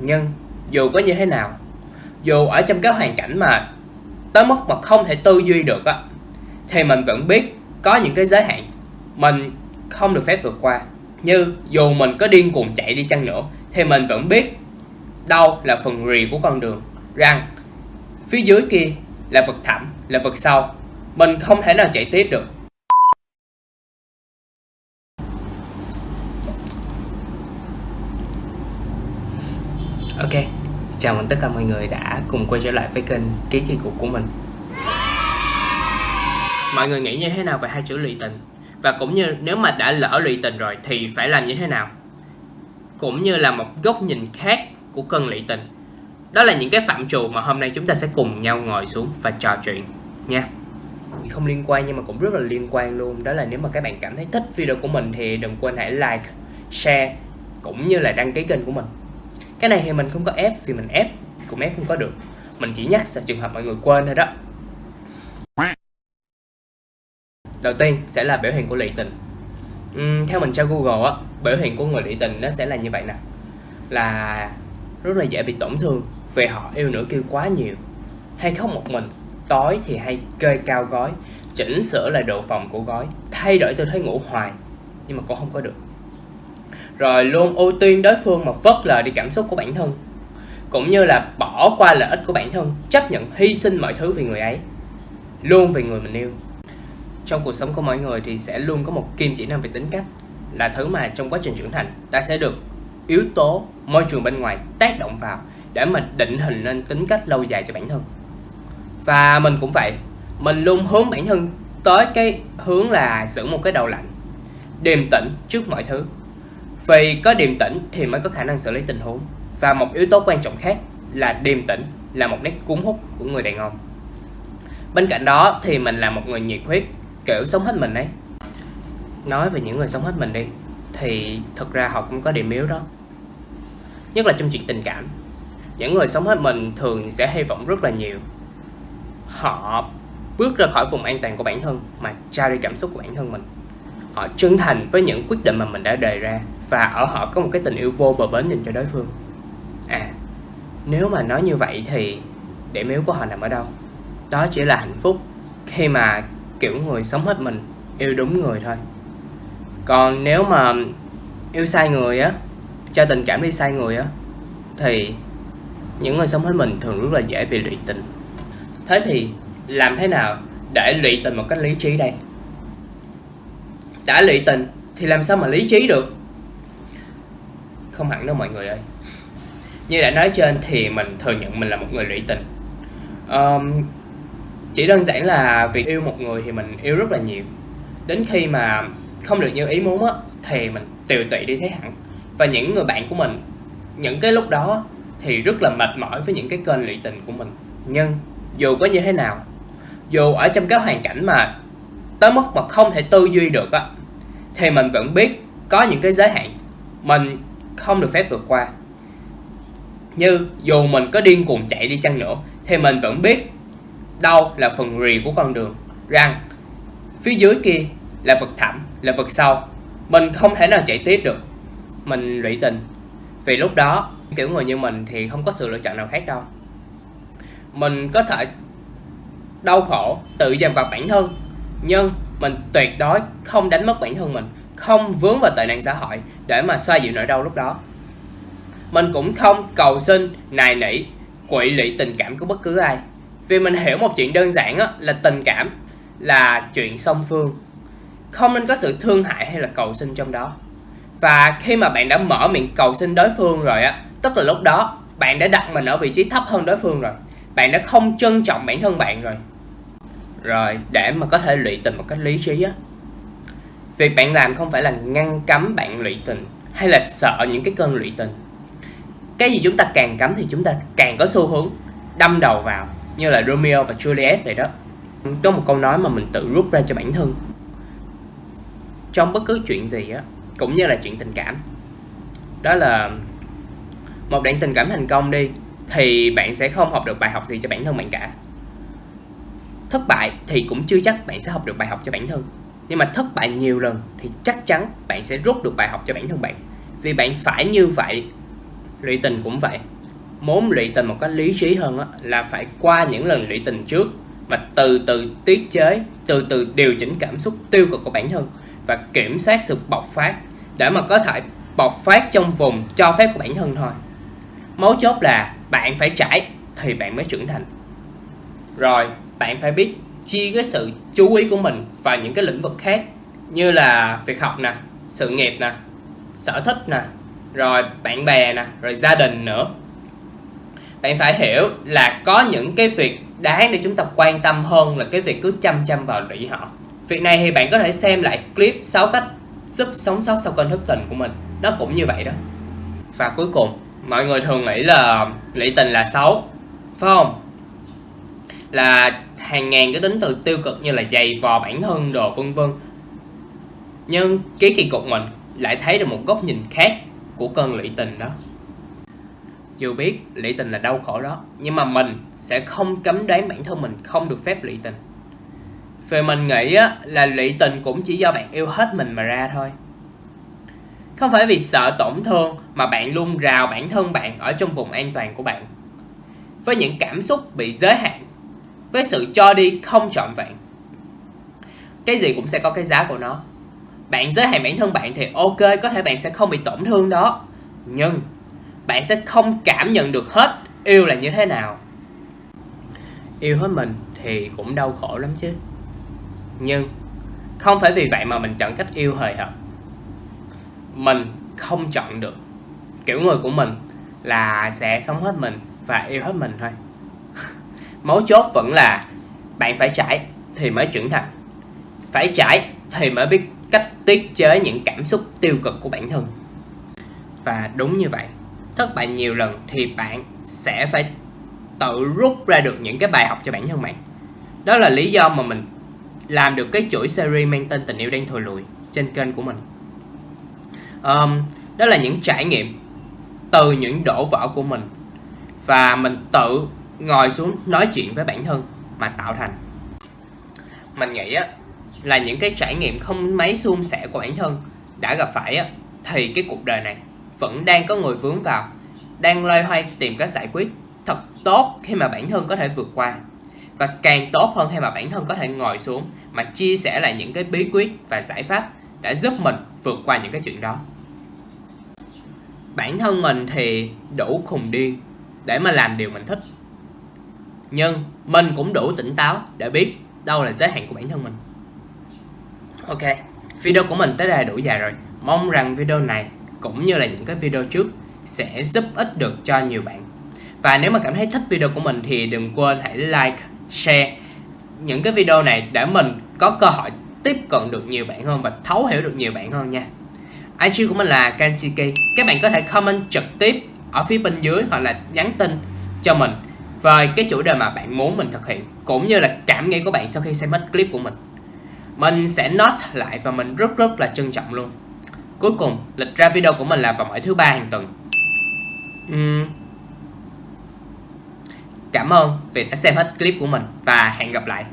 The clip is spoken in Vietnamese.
nhưng, dù có như thế nào, dù ở trong cái hoàn cảnh mà tới mức mà không thể tư duy được á, thì mình vẫn biết có những cái giới hạn mình không được phép vượt qua. Như dù mình có điên cuồng chạy đi chăng nữa, thì mình vẫn biết đâu là phần rì của con đường. Rằng, phía dưới kia là vực thẳm, là vực sâu. Mình không thể nào chạy tiếp được Ok, chào mừng tất cả mọi người đã cùng quay trở lại với kênh Ký Kỳ Cục của mình. Mọi người nghĩ như thế nào về hai chữ lụy tình? Và cũng như nếu mà đã lỡ lụy tình rồi thì phải làm như thế nào? Cũng như là một góc nhìn khác của cơn lụy tình. Đó là những cái phạm trù mà hôm nay chúng ta sẽ cùng nhau ngồi xuống và trò chuyện nha. Không liên quan nhưng mà cũng rất là liên quan luôn. Đó là nếu mà các bạn cảm thấy thích video của mình thì đừng quên hãy like, share, cũng như là đăng ký kênh của mình cái này thì mình không có ép thì mình ép cũng ép không có được. Mình chỉ nhắc sợ trường hợp mọi người quên thôi đó. Đầu tiên sẽ là biểu hiện của lị tình. Uhm, theo mình tra google á biểu hiện của người lị tình nó sẽ là như vậy nè. Là rất là dễ bị tổn thương vì họ yêu nữ kia quá nhiều. Hay không một mình tối thì hay kê cao gói chỉnh sửa lại độ phòng của gói thay đổi tư thế ngủ hoài nhưng mà cũng không có được rồi luôn ưu tiên đối phương mà phớt lờ đi cảm xúc của bản thân. Cũng như là bỏ qua lợi ích của bản thân, chấp nhận hy sinh mọi thứ vì người ấy. Luôn vì người mình yêu. Trong cuộc sống của mọi người thì sẽ luôn có một kim chỉ nam về tính cách. Là thứ mà trong quá trình trưởng thành, ta sẽ được yếu tố môi trường bên ngoài tác động vào để mình định hình nên tính cách lâu dài cho bản thân. Và mình cũng vậy, mình luôn hướng bản thân tới cái hướng là giữ một cái đầu lạnh, điềm tĩnh trước mọi thứ vì có điềm tĩnh thì mới có khả năng xử lý tình huống. Và một yếu tố quan trọng khác là điềm tĩnh là một nét cuốn hút của người đàn ông. Bên cạnh đó thì mình là một người nhiệt huyết, kiểu sống hết mình ấy. Nói về những người sống hết mình đi, thì thực ra họ cũng có điểm yếu đó. Nhất là trong chuyện tình cảm. Những người sống hết mình thường sẽ hy vọng rất là nhiều. Họ bước ra khỏi vùng an toàn của bản thân mà trao đi cảm xúc của bản thân mình. Họ chân thành với những quyết định mà mình đã đề ra và ở họ có một cái tình yêu vô bờ bến dành cho đối phương. À nếu mà nói như vậy thì điểm yếu của họ nằm ở đâu? Đó chỉ là hạnh phúc khi mà kiểu người sống hết mình yêu đúng người thôi. Còn nếu mà yêu sai người á, cho tình cảm đi sai người á, thì những người sống hết mình thường rất là dễ bị lụy tình. Thế thì làm thế nào để lụy tình một cách lý trí đây? Đã lụy tình thì làm sao mà lý trí được? Không hẳn đâu mọi người ơi. Như đã nói trên thì mình thừa nhận mình là một người lụy tình. Um, chỉ đơn giản là việc yêu một người thì mình yêu rất là nhiều. Đến khi mà không được như ý muốn á thì mình tiều tụy đi thấy hẳn. Và những người bạn của mình những cái lúc đó thì rất là mệt mỏi với những cái kênh lụy tình của mình. Nhưng dù có như thế nào dù ở trong cái hoàn cảnh mà tới mức mà không thể tư duy được á thì mình vẫn biết có những cái giới hạn. Mình không được phép vượt qua. Như, dù mình có điên cuồng chạy đi chăng nữa, thì mình vẫn biết đâu là phần rì của con đường. Rằng, phía dưới kia là vực thẳm, là vực sâu. Mình không thể nào chạy tiếp được. Mình lụy tình. Vì lúc đó, kiểu người như mình thì không có sự lựa chọn nào khác đâu. Mình có thể đau khổ, tự dằn vặt bản thân, nhưng mình tuyệt đối không đánh mất bản thân mình không vướng vào tệ nạn xã hội để mà xoa dịu nỗi đau lúc đó. Mình cũng không cầu xin nài nỉ quỵ lụy tình cảm của bất cứ ai. Vì mình hiểu một chuyện đơn giản á, là tình cảm là chuyện song phương. Không nên có sự thương hại hay là cầu xin trong đó. Và khi mà bạn đã mở miệng cầu xin đối phương rồi á tức là lúc đó bạn đã đặt mình ở vị trí thấp hơn đối phương rồi. Bạn đã không trân trọng bản thân bạn rồi. Rồi để mà có thể lụy tình một cách lý trí á việc bạn làm không phải là ngăn cấm bạn lụy tình hay là sợ những cái cơn lụy tình. Cái gì chúng ta càng cấm thì chúng ta càng có xu hướng đâm đầu vào, như là Romeo và Juliet vậy đó. Có một câu nói mà mình tự rút ra cho bản thân. Trong bất cứ chuyện gì á, cũng như là chuyện tình cảm, đó là một đoạn tình cảm thành công đi, thì bạn sẽ không học được bài học gì cho bản thân bạn cả. Thất bại thì cũng chưa chắc bạn sẽ học được bài học cho bản thân nhưng mà thất bại nhiều lần thì chắc chắn bạn sẽ rút được bài học cho bản thân bạn. Vì bạn phải như vậy lụy tình cũng vậy. Muốn lụy tình một cách lý trí hơn á, là phải qua những lần lụy tình trước mà từ từ tiết chế từ từ điều chỉnh cảm xúc tiêu cực của bản thân và kiểm soát sự bộc phát để mà có thể bộc phát trong vùng cho phép của bản thân thôi. Mấu chốt là bạn phải trải thì bạn mới trưởng thành. Rồi bạn phải biết chia cái sự chú ý của mình vào những cái lĩnh vực khác, như là việc học nè, sự nghiệp nè, sở thích nè, rồi bạn bè nè, rồi gia đình nữa. Bạn phải hiểu là có những cái việc đáng để chúng ta quan tâm hơn là cái việc cứ chăm chăm vào lụy họ. Việc này thì bạn có thể xem lại clip 6 cách giúp sống sót sau cơn thức tình của mình. Nó cũng như vậy đó. Và cuối cùng, mọi người thường nghĩ là lụy tình là xấu, phải không? Là hàng ngàn cái tính từ tiêu cực như là dày vò bản thân đồ vân vân. Nhưng cái kỳ cục mình lại thấy được một góc nhìn khác của cơn lụy tình đó. Dù biết lụy tình là đau khổ đó nhưng mà mình sẽ không cấm đoán bản thân mình không được phép lụy tình. Về mình nghĩ á, là lụy tình cũng chỉ do bạn yêu hết mình mà ra thôi. Không phải vì sợ tổn thương mà bạn luôn rào bản thân bạn ở trong vùng an toàn của bạn. Với những cảm xúc bị giới hạn với sự cho đi không trọn vẹn. Cái gì cũng sẽ có cái giá của nó. Bạn giới hạn bản thân bạn thì ok, có thể bạn sẽ không bị tổn thương đó. Nhưng, bạn sẽ không cảm nhận được hết yêu là như thế nào. Yêu hết mình thì cũng đau khổ lắm chứ. Nhưng, không phải vì vậy mà mình chọn cách yêu hời hợt. Mình không chọn được. Kiểu người của mình là sẽ sống hết mình và yêu hết mình thôi mấu chốt vẫn là bạn phải trải thì mới trưởng thành. Phải trải thì mới biết cách tiết chế những cảm xúc tiêu cực của bản thân. Và đúng như vậy thất bại nhiều lần thì bạn sẽ phải tự rút ra được những cái bài học cho bản thân bạn. Đó là lý do mà mình làm được cái chuỗi series mang tên tình yêu đang thùi lùi trên kênh của mình. Um, đó là những trải nghiệm từ những đổ vỡ của mình. Và mình tự ngồi xuống nói chuyện với bản thân mà tạo thành. Mình nghĩ á, là những cái trải nghiệm không mấy suôn sẻ của bản thân đã gặp phải á, thì cái cuộc đời này vẫn đang có người vướng vào, đang loay hoay tìm cách giải quyết thật tốt khi mà bản thân có thể vượt qua và càng tốt hơn khi mà bản thân có thể ngồi xuống mà chia sẻ lại những cái bí quyết và giải pháp đã giúp mình vượt qua những cái chuyện đó. Bản thân mình thì đủ khùng điên để mà làm điều mình thích nhưng mình cũng đủ tỉnh táo để biết đâu là giới hạn của bản thân mình. Ok, video của mình tới đây đủ dài rồi. Mong rằng video này, cũng như là những cái video trước, sẽ giúp ích được cho nhiều bạn. Và nếu mà cảm thấy thích video của mình thì đừng quên hãy like, share những cái video này để mình có cơ hội tiếp cận được nhiều bạn hơn và thấu hiểu được nhiều bạn hơn nha. IG của mình là Kanchiki các bạn có thể comment trực tiếp ở phía bên dưới hoặc là nhắn tin cho mình về cái chủ đề mà bạn muốn mình thực hiện, cũng như là cảm nghĩ của bạn sau khi xem hết clip của mình. Mình sẽ note lại và mình rất rất là trân trọng luôn. Cuối cùng, lịch ra video của mình là vào mỗi thứ ba hàng tuần. Uhm. cảm ơn vì đã xem hết clip của mình và hẹn gặp lại.